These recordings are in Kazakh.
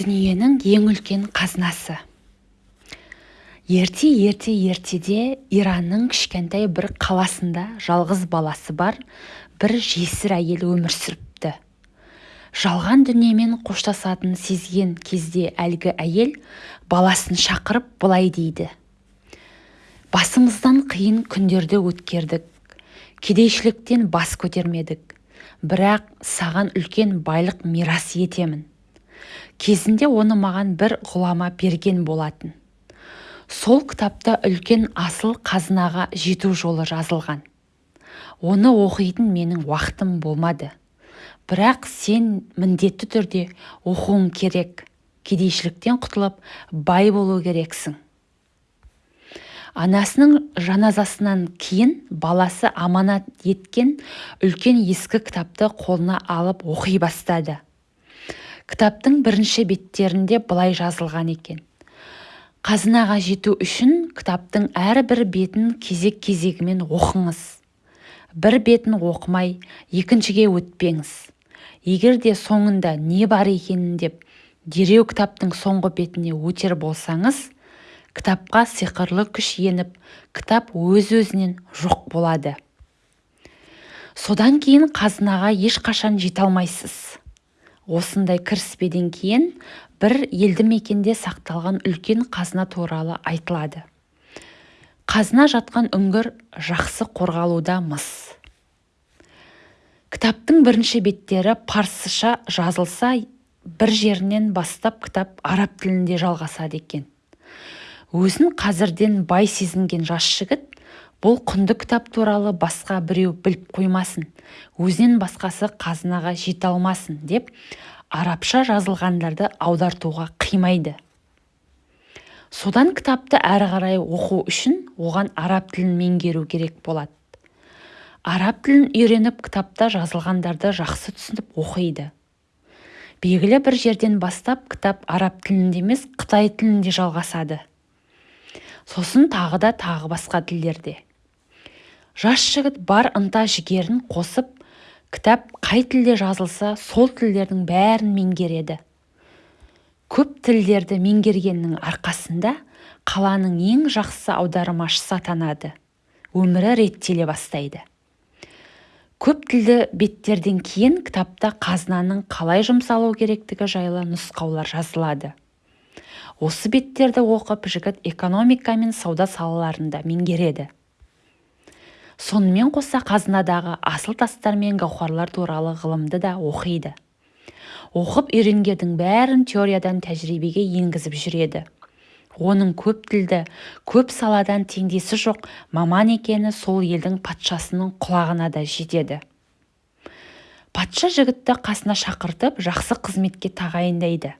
дүниенің ең үлкен қазынасы. Ерте ерте ертеде иранның кішкентай бір қаласында жалғыз баласы бар бір жесір әйел өмір сүріпті. Жалған дүниемен қоштасатынын сезген кезде әлгі әйел баласын шақырып былай дейді. Басымыздан қиын күндерді өткердік кедейшіліктен бас көтермедік бірақ саған үлкен байлық мирас етемін. Кезінде оны маған бір ғұлама берген болатын. Сол кітапта үлкен асыл қазынаға жету жолы жазылған. Оны оқитын менің уақытым болмады. Бірақ сен міндетті түрде оқуың керек кедейшіліктен құтылып бай болу керексің. Анасының жаназасынан кейін баласы аманат еткен үлкен ескі кітапты қолына алып оқи бастады. Кітаптың бірінші беттерінде былай жазылған екен. Қазынаға жету үшін кітаптың әрбір бетін кезек-кезегімен оқыңыз. Бір бетін оқымай екіншіге өтпеңіз. Егер де соңында не бар екенін деп дереу кітаптың соңғы бетіне өтер болсаңыз кітапқа сиқырлы күш еніп кітап өз-өзінен жоқ болады. Содан кейін қазынаға ешқашан жете алмайсыз. Осындай кіріспеден кейін бір елді мекенде сақталған үлкен қазына туралы айтылады. Қазына жатқан үңгір жақсы қорғалуда мыс. Кітаптың бірінші беттері парсыша жазылса бір жерінен бастап кітап араб тілінде жалғасады екен. Өзін қазірден бай сезінген жас жігіт бұл құнды кітап туралы басқа біреу біліп қоймасын. Өзінен басқасы қазынаға жете алмасын деп арабша жазылғандарды аудартуға қимайды. Содан кітапты әрі қарай оқу үшін оған араб тілін меңгеру керек болады. Араб тілін үйреніп кітапта жазылғандарды жақсы түсініп оқиды. Белгілі бір жерден бастап кітап араб тілінде емес қытай тілінде жалғасады. Сосын тағы да тағы басқа тілдерде. Жас жігіт бар ынта-жігерін қосып кітап қай тілде жазылса сол тілдердің бәрін меңгереді. Көп тілдерді меңгергеннің арқасында қаланың ең жақсы аудармашысы атанады өмірі реттеле бастайды. Көп тілді беттерден кейін кітапта қазынаның қалай жұмсалу керектігі жайлы нұсқаулар жазылады. Осы беттерді оқып жігіт экономика мен сауда салаларында меңгереді. Сонымен қоса қазынадағы асыл тастар мен гауһарлар туралы ғылымды да оқиды. Оқып үйренгендің бәрін теориядан тәжірибеге енгізіп жүреді. Оның көп тілді көп саладан теңдесі жоқ маман екені сол елдің патшасының құлағына да жетеді. Патша жігітті қасына шақыртып жақсы қызметке тағайындайды.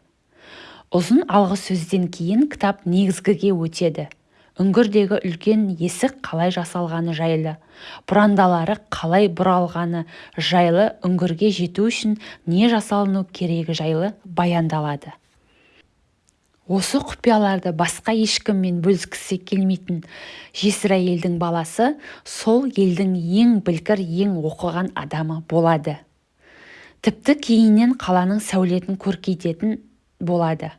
Ұзын алғы сөзден кейін кітап негізгіге өтеді. Үңгірдегі үлкен есік қалай жасалғаны жайлы бұрандалары қалай бұралғаны жайлы үңгірге жету үшін не жасалыну керегі жайлы баяндалады. Осы құпияларды басқа ешкіммен бөліскісі келмейтін жесір әйелдің баласы сол елдің ең білгір ең оқыған адамы болады. Тіпті кейіннен қаланың сәулетін көркейтетін болады.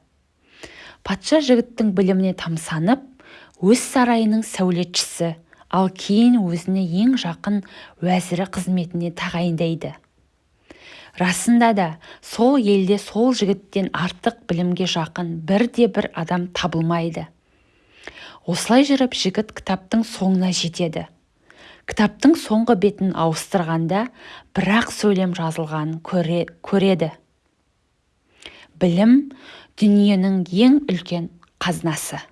Патша жігіттің біліміне тамсанып өз сарайының сәулетшісі ал кейін өзіне ең жақын уәзірі қызметіне тағайындайды. Расында да сол елде сол жігіттен артық білімге жақын бірде-бір адам табылмайды. Осылай жүріп жігіт кітаптың соңына жетеді. Кітаптың соңғы бетін ауыстырғанда бірақ сөйлем жазылғанын көре, көреді. Білім дүниенің ең үлкен қазынасы.